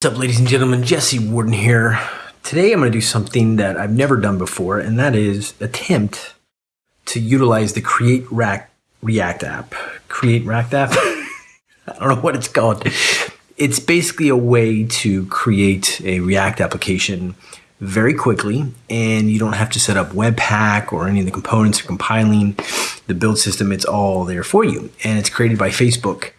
What's up, ladies and gentlemen? Jesse Warden here. Today I'm going to do something that I've never done before, and that is attempt to utilize the Create React, React app. Create React app? I don't know what it's called. It's basically a way to create a React application very quickly, and you don't have to set up Webpack or any of the components or compiling the build system. It's all there for you, and it's created by Facebook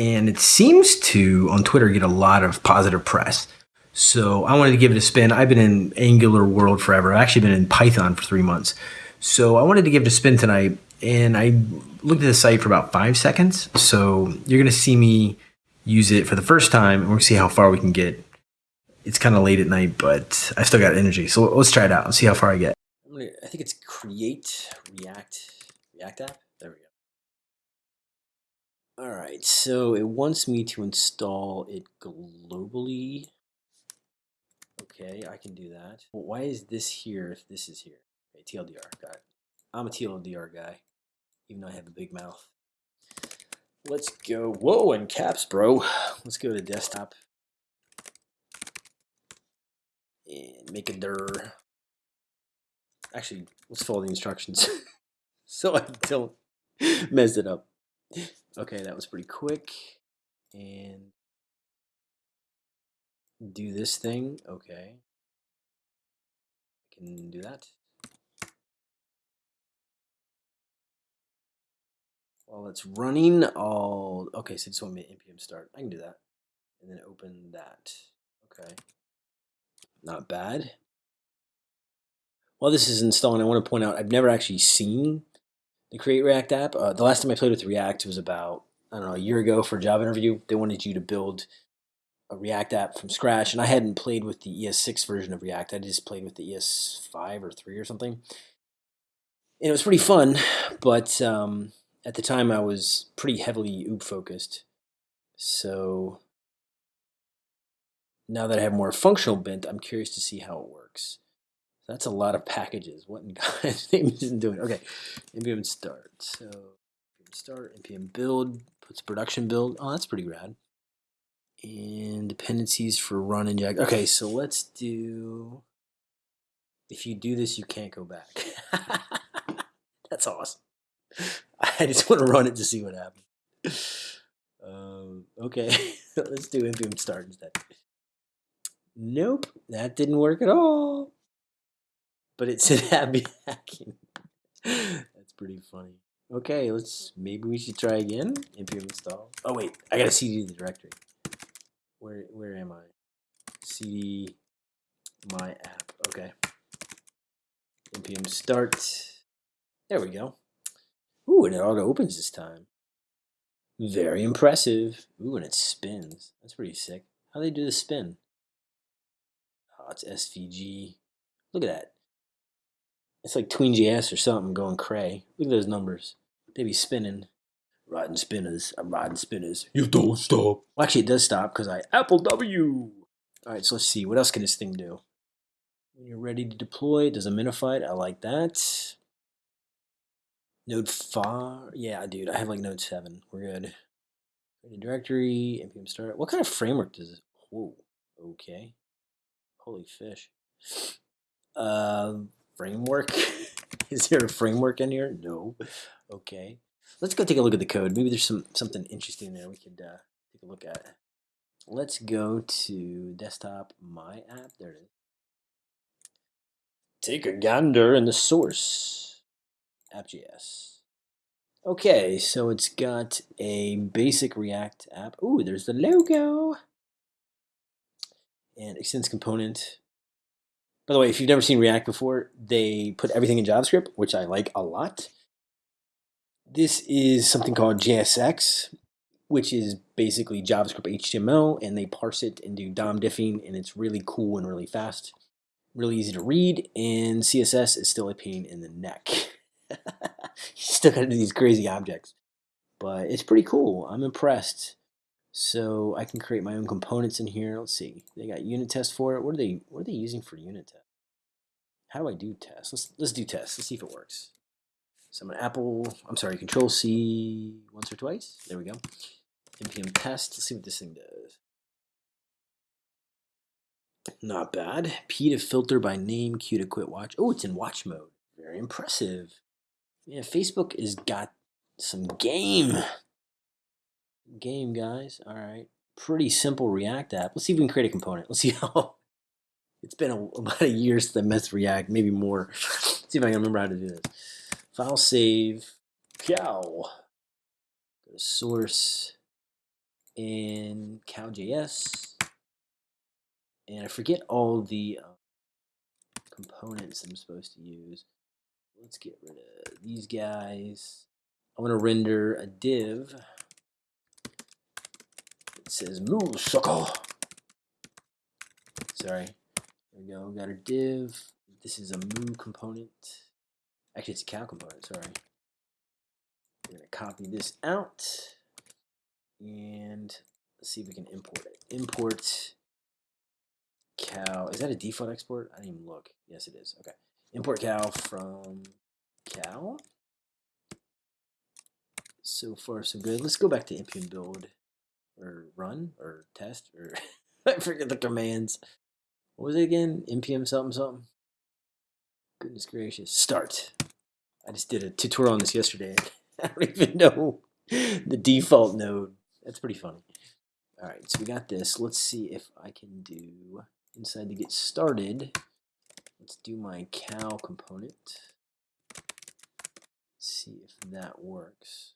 and it seems to on Twitter get a lot of positive press. So I wanted to give it a spin. I've been in Angular world forever. I've actually been in Python for three months. So I wanted to give it a spin tonight, and I looked at the site for about five seconds. So you're gonna see me use it for the first time, and we'll see how far we can get. It's kind of late at night, but I still got energy. So let's try it out and see how far I get. I think it's create React React app. All right, so it wants me to install it globally. Okay, I can do that. Well, why is this here if this is here? Okay, TLDR, got it. I'm a TLDR guy, even though I have a big mouth. Let's go. Whoa, and caps, bro. Let's go to desktop. And make a dir. Actually, let's follow the instructions so I don't mess it up. Okay, that was pretty quick. And do this thing. Okay. I can do that. While it's running, I'll... Okay, so just want me npm start. I can do that. And then open that. Okay. Not bad. While this is installing, I want to point out I've never actually seen the Create React app. Uh, the last time I played with React was about, I don't know, a year ago for a job interview. They wanted you to build a React app from scratch, and I hadn't played with the ES6 version of React. I just played with the ES5 or 3 or something. And it was pretty fun, but um, at the time I was pretty heavily OOP focused. So now that I have more functional bent, I'm curious to see how it works. That's a lot of packages. What in God's name isn't doing? Okay, npm start. So npm start, npm build, puts production build. Oh, that's pretty rad. And dependencies for run and inject. Okay, so let's do. If you do this, you can't go back. that's awesome. I just want to run it to see what happens. Um, okay, let's do npm start instead. Nope, that didn't work at all but it said happy hacking. That's pretty funny. Okay, let's maybe we should try again. npm install. Oh wait, I gotta cd the directory. Where where am I? cd my app. Okay. npm start. There we go. Ooh, and it auto opens this time. Very impressive. Ooh, and it spins. That's pretty sick. How do they do the spin? Oh, it's SVG. Look at that. It's like TweenJS or something going cray. Look at those numbers. They be spinning. Riding spinners. I'm riding spinners. You don't stop. Well, actually, it does stop because I Apple W. All right, so let's see. What else can this thing do? When you're ready to deploy, it does a minified. I like that. Node 5. Yeah, dude, I have like Node 7. We're good. Create directory, npm start. What kind of framework does it? Whoa. Okay. Holy fish. Uh, framework. Is there a framework in here? No. Okay. Let's go take a look at the code. Maybe there's some something interesting there we could uh, take a look at. Let's go to desktop my app. There it is. Take a gander in the source. App.js. Okay, so it's got a basic React app. Ooh, there's the logo. And extends component. By the way, if you've never seen React before, they put everything in JavaScript, which I like a lot. This is something called JSX, which is basically JavaScript HTML, and they parse it and do DOM diffing, and it's really cool and really fast, really easy to read, and CSS is still a pain in the neck. you still got to do these crazy objects, but it's pretty cool. I'm impressed. So I can create my own components in here. Let's see. They got unit test for it. What are they what are they using for unit test? How do I do test? Let's let's do test. Let's see if it works. So I'm an Apple, I'm sorry, control C once or twice. There we go. npm test. Let's see what this thing does. Not bad. P to filter by name, Q to quit watch. Oh, it's in watch mode. Very impressive. Yeah, Facebook has got some game. Game, guys. All right. Pretty simple React app. Let's see if we can create a component. Let's see how. It's been a, about a year since I messed React, maybe more. Let's see if I can remember how to do this. File save. Cow. Go to source in cow.js. And I forget all the uh, components I'm supposed to use. Let's get rid of these guys. I want to render a div. Says moo. Sorry. There we go. We got our div. This is a moo component. Actually, it's a cow component. Sorry. We're going to copy this out. And let's see if we can import it. Import cow. Is that a default export? I didn't even look. Yes, it is. Okay. Import cow from cow. So far, so good. Let's go back to npm build or run or test or I forget the commands. What was it again? npm something something. Goodness gracious. Start. I just did a tutorial on this yesterday. I don't even know the default node. That's pretty funny. All right, so we got this. Let's see if I can do inside to get started. Let's do my cow component. See if that works.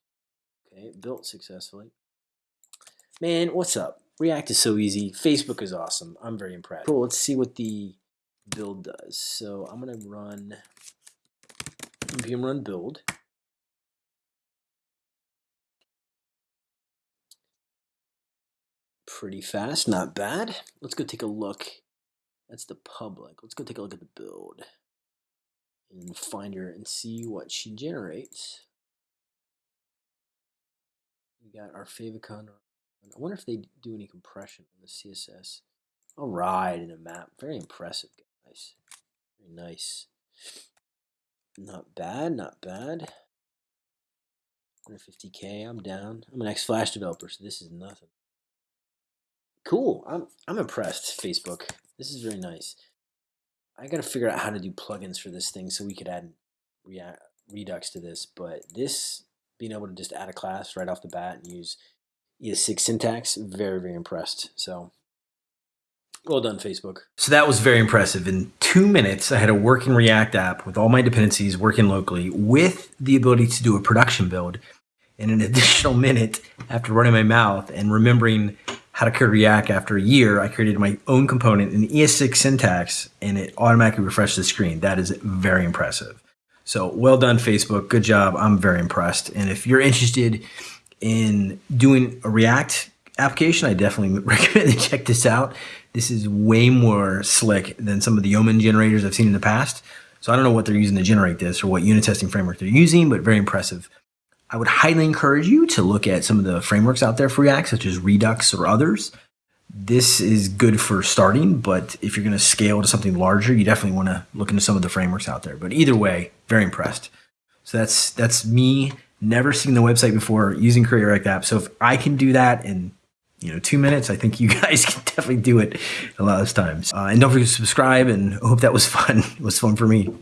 Okay, built successfully. Man, what's up? React is so easy. Facebook is awesome. I'm very impressed. Cool, let's see what the build does. So I'm gonna run npm run build. Pretty fast, not bad. Let's go take a look. That's the public. Let's go take a look at the build and find her and see what she generates. We got our favicon. I wonder if they do any compression on the CSS. All right, in a map. Very impressive, guys. Very nice. Not bad, not bad. 150k, I'm down. I'm an ex-Flash developer, so this is nothing. Cool, I'm, I'm impressed, Facebook. This is very nice. I got to figure out how to do plugins for this thing so we could add React, Redux to this, but this, being able to just add a class right off the bat and use ES6 syntax, very, very impressed. So well done, Facebook. So that was very impressive. In two minutes, I had a working React app with all my dependencies working locally with the ability to do a production build in an additional minute after running my mouth and remembering how to create React after a year, I created my own component in ES6 syntax and it automatically refreshed the screen. That is very impressive. So well done, Facebook. Good job. I'm very impressed. And if you're interested in doing a React application, I definitely recommend to check this out. This is way more slick than some of the Yeoman generators I've seen in the past. So I don't know what they're using to generate this or what unit testing framework they're using, but very impressive. I would highly encourage you to look at some of the frameworks out there for React, such as Redux or others. This is good for starting, but if you're going to scale to something larger, you definitely want to look into some of the frameworks out there. But either way, very impressed. So that's that's me. Never seen the website before using React App. So if I can do that in you know two minutes, I think you guys can definitely do it a lot of times. Uh, and don't forget to subscribe. And hope that was fun. It was fun for me.